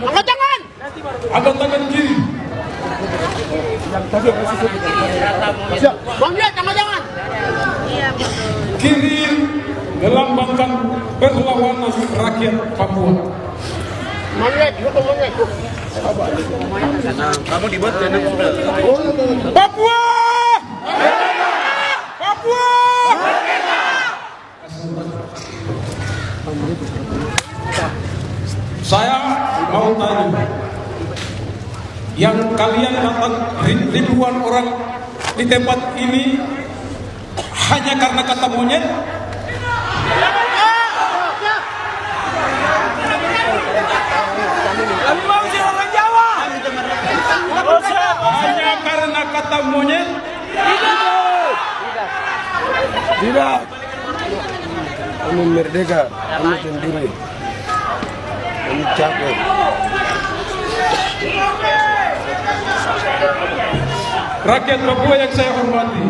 Angkat tangan. Angkat tangan kiri. Bang. Kiri melambangkan perlawanan rakyat Papua. Bang Lihat, lu Bang Lihat. Kamu dibuat! Papua! Saya tanya, yang kalian datang ribuan orang di tempat ini hanya karena kata monyet? Hanya karena kata monyet? Tidak. Kami merdeka, kami sendiri. Kami capek. Rakyat Papua yang saya hormati.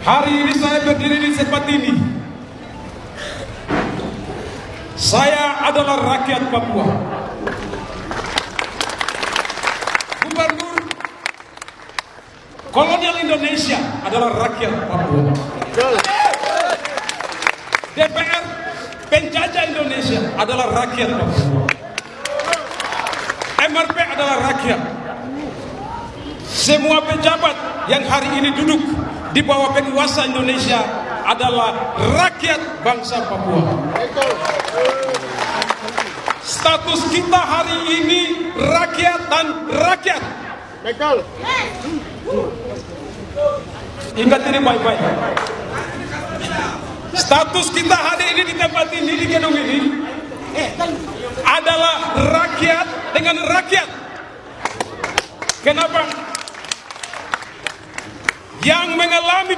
Hari ini saya berdiri di tempat ini. Saya adalah rakyat Papua. Gubernur kolonial Indonesia adalah rakyat Papua. DPR penjajah Indonesia adalah rakyat Papua. MRP adalah rakyat. Semua pejabat yang hari ini duduk di bawah penguasa Indonesia adalah rakyat bangsa Papua. Status kita hari ini rakyat dan rakyat. Ingat ini baik-baik. Status kita hari ini di tempat ini di gedung ini adalah rakyat dengan rakyat. Kenapa? Yang mengalami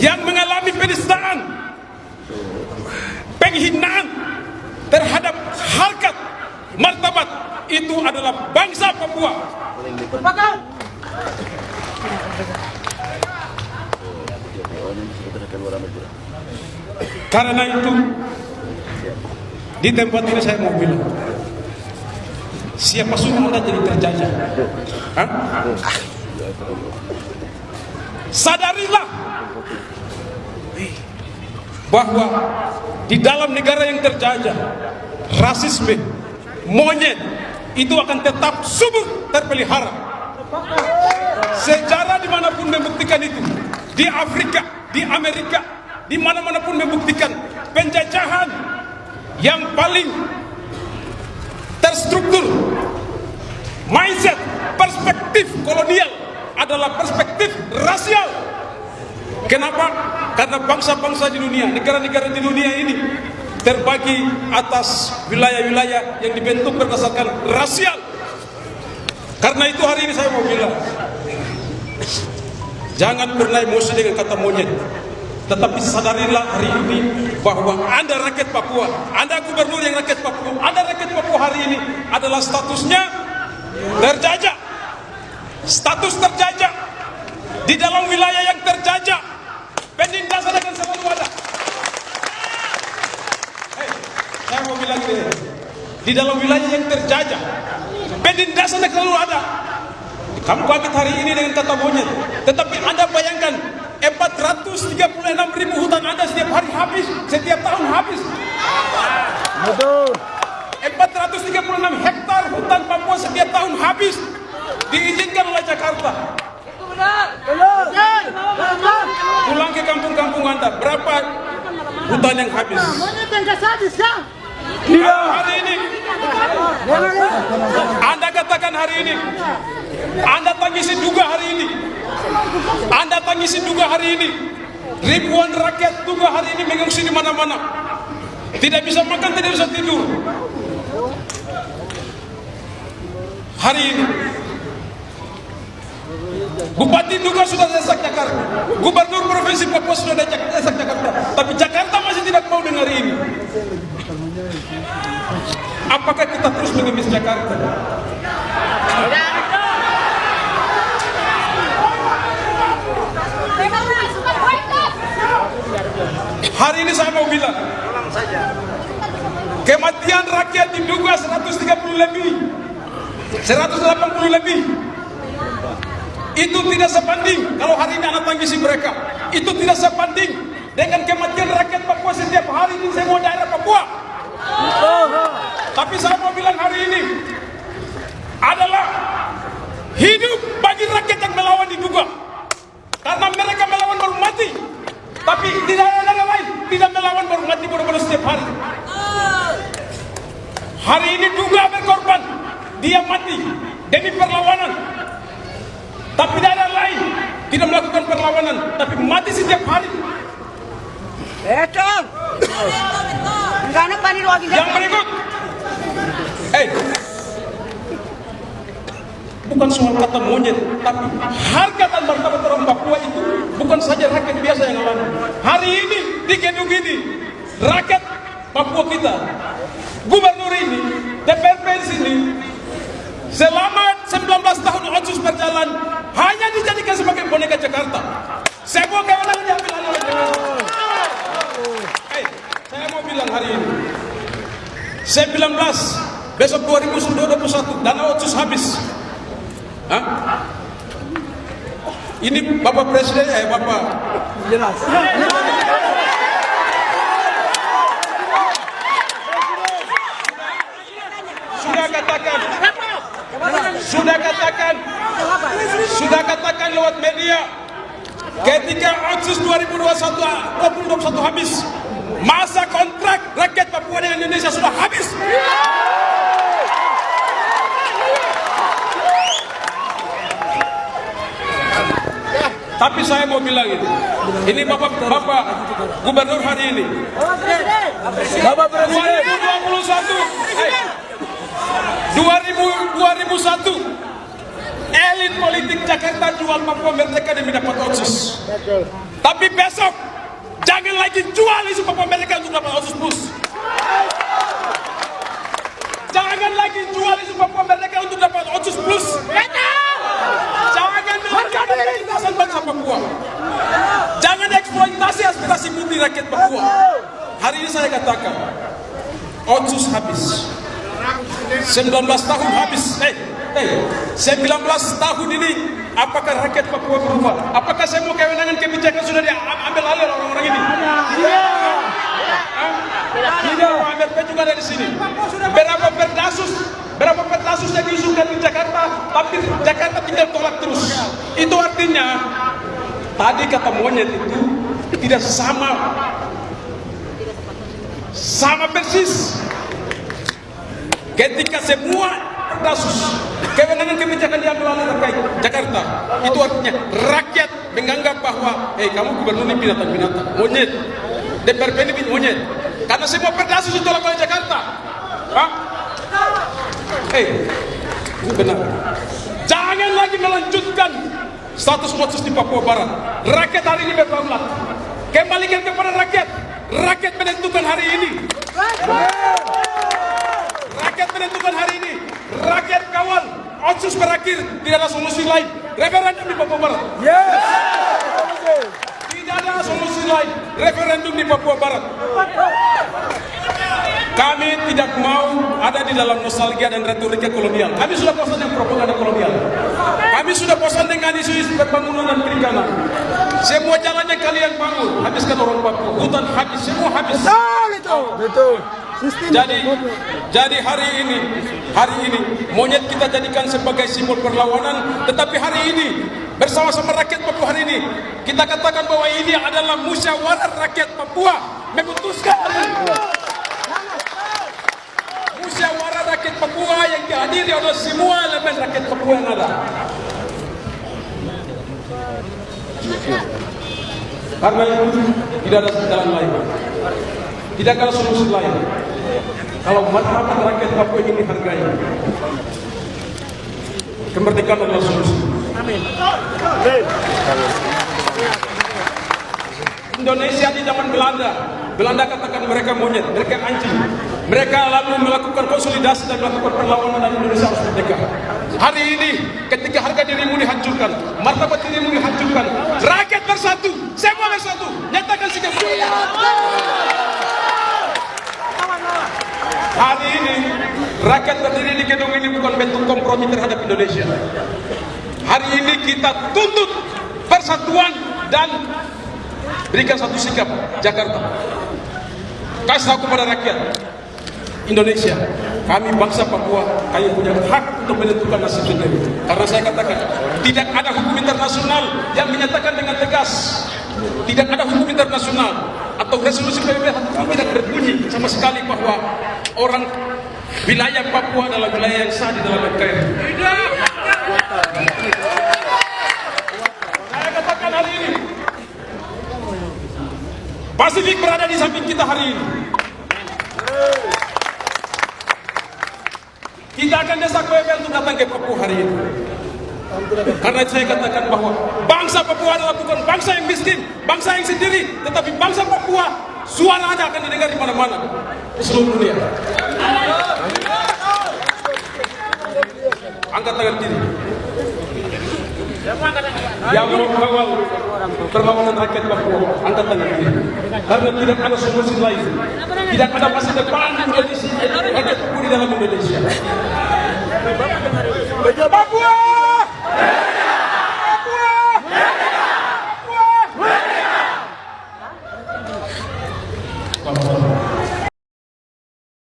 yang mengalami penistaan, penghinaan terhadap harkat martabat itu adalah bangsa Papua. Karena itu di tempat ini saya mau bilang siapa suruh anda jadi terjajah? Hah? Sadarilah bahwa di dalam negara yang terjajah rasisme, monyet itu akan tetap subur terpelihara. Sejarah di mana pun membuktikan itu, di Afrika, di Amerika, di mana-mana pun membuktikan penjajahan yang paling terstruktur mindset perspektif kolonial adalah perspektif rasial kenapa? karena bangsa-bangsa di dunia negara-negara di dunia ini terbagi atas wilayah-wilayah yang dibentuk berdasarkan rasial karena itu hari ini saya mau bilang jangan pernah emosi dengan kata monyet tetapi sadarilah hari ini bahwa Anda rakyat Papua, Anda gubernur yang rakyat Papua, Anda rakyat Papua hari ini adalah statusnya terjajah. Status terjajah di dalam wilayah yang terjajah. Penindasan akan selalu ada. Hei, saya mau bilang ini, di dalam wilayah yang terjajah, penindasan akan selalu ada. Kamu kaget hari ini dengan kata monyet, tetapi Anda bayangkan 436 ribu hutan Anda setiap hari habis, setiap tahun habis. Betul. 436 hektar hutan Papua setiap tahun habis diizinkan Jakarta. Pulang ke kampung-kampung Anda, berapa hutan yang habis? Kan? Hari ini, Anda katakan hari ini, Anda tangisi juga hari ini, Anda tangisi juga hari ini, ribuan rakyat juga hari ini mengungsi di mana-mana, tidak bisa makan, tidak bisa tidur. Hari ini, Bupati duga sudah desak Jakarta, Gubernur Provinsi Papua sudah desak Jakarta, tapi Jakarta masih tidak mau dengar ini. Apakah kita terus mengemis Jakarta? Hari ini saya mau bilang, kematian rakyat diduga 130 lebih, 180 lebih itu tidak sebanding kalau hari ini anak tangisi mereka. Itu tidak sebanding dengan kematian rakyat Papua setiap hari di semua daerah Papua. Tapi saya mau bilang hari ini adalah hidup bagi rakyat yang melawan diduga. Karena mereka melawan baru mati. Tapi tidak ada negara lain tidak melawan baru mati baru-baru setiap hari. Hari ini duga berkorban. Dia mati demi perlawanan tapi tidak ada lain. Tidak melakukan perlawanan tapi mati setiap hari. Betul. Nak panir lagi. yang berikut. Eh. Bukan soal kata monyet tapi harga dan martabat orang Papua itu bukan saja rakyat biasa yang alami hari ini di gedung ini rakyat Papua kita gubernur ini DPRP sini selama 19 tahun otsus berjalan hanya dijadikan sebagai boneka Jakarta. Semua kewenangan diambil alih oleh Jakarta Eh, saya mau bilang hari ini. 19 besok 2021 dana otsus habis. Hah? ini bapak presiden eh bapak. Jelas. sudah katakan. Sudah katakan sudah katakan lewat media ketika otsus 2021 2021 habis. Masa kontrak rakyat Papua dengan Indonesia sudah habis. Tapi saya mau bilang ini. Ini bapak bapak gubernur hari ini. Bapak Presiden. 2021 eh, 2000 2001 elit politik Jakarta jual Papua Merdeka demi dapat otsus. Tapi besok jangan lagi jual isu Papua Merdeka untuk dapat otsus plus. Jangan lagi jual isu Papua Merdeka untuk dapat otsus plus. Jangan melakukan kebebasan bangsa Papua. Jangan eksploitasi aspirasi putih rakyat Papua. Hari ini saya katakan otsus habis. 19 tahun habis. Eh eh 19 tahun ini apakah rakyat Papua berubah? Apakah semua kewenangan kebijakan sudah diambil alih oleh orang-orang ini? Tidak MRP juga ada di sini. Berapa perdasus berapa perdasus yang diusulkan di Jakarta tapi Jakarta tinggal tolak terus. Itu artinya tadi kata monyet itu tidak sama sama persis. Ketika semua perdasus kewenangan kebijakan diambil oleh rakyat Jakarta. Itu artinya rakyat menganggap bahwa eh kamu gubernur ini binatang-binatang monyet. DPRP ini monyet. Karena semua perdasus ditolak oleh Jakarta. Hah? eh ini benar. Jangan lagi melanjutkan status otsus di Papua Barat. Rakyat hari ini berdaulat kembalikan kepada rakyat. Rakyat menentukan hari ini. Rakyat menentukan hari ini. Rakyat kawal otsus berakhir tidak ada solusi lain. Referendum di Papua Barat. Tidak ada solusi lain. Referendum di Papua Barat. Kami tidak mau ada di dalam nostalgia dan retorika kolonial. Kami sudah bosan dengan propaganda kolonial. Kami sudah bosan dengan isu-isu pembangunan dan perikanan. Semua jalan yang kalian bangun. Habiskan orang Papua. Hutan habis. Semua habis. Betul. Jadi jadi hari ini hari ini monyet kita jadikan sebagai simbol perlawanan. Tetapi hari ini bersama-sama rakyat Papua hari ini kita katakan bahwa ini adalah musyawarah rakyat Papua. Memutuskan. Musyawarah rakyat Papua yang dihadiri oleh semua elemen rakyat Papua yang ada. Karena itu tidak ada jalan lain tidak ada solusi lain. Kalau martabat rakyat Papua ini dihargai. Kemerdekaan adalah solusi. Indonesia di zaman Belanda Belanda katakan mereka monyet, mereka anjing. Mereka lalu melakukan konsolidasi dan melakukan perlawanan dan Indonesia harus merdeka. Hari ini ketika harga dirimu dihancurkan martabat dirimu dihancurkan rakyat bersatu semua bersatu nyatakan sikap Hari ini rakyat berdiri di gedung ini bukan bentuk kompromi terhadap Indonesia. Hari ini kita tuntut persatuan dan berikan satu sikap Jakarta. Kasih tahu kepada rakyat Indonesia, kami bangsa Papua, kami punya hak untuk menentukan nasib sendiri. Karena saya katakan, tidak ada hukum internasional yang menyatakan dengan tegas, tidak ada hukum internasional atau resolusi PBB tidak berbunyi sama sekali bahwa orang wilayah Papua adalah wilayah yang sah di dalam NKRI. Saya katakan hari ini, Pasifik berada di samping kita hari ini. Kita akan desak PBB untuk datang ke Papua hari ini. Karena itu saya katakan bahwa bangsa Papua adalah bukan bangsa yang miskin, bangsa yang sendiri, tetapi bangsa Papua suaranya akan didengar di mana-mana di seluruh dunia. Angkat tangan kiri. Yang mau kawal perlawanan rakyat Papua, angkat tangan kiri. Karena tidak ada solusi lain, tidak ada masa depan Indonesia, rakyat Papua di dalam Indonesia. Papua!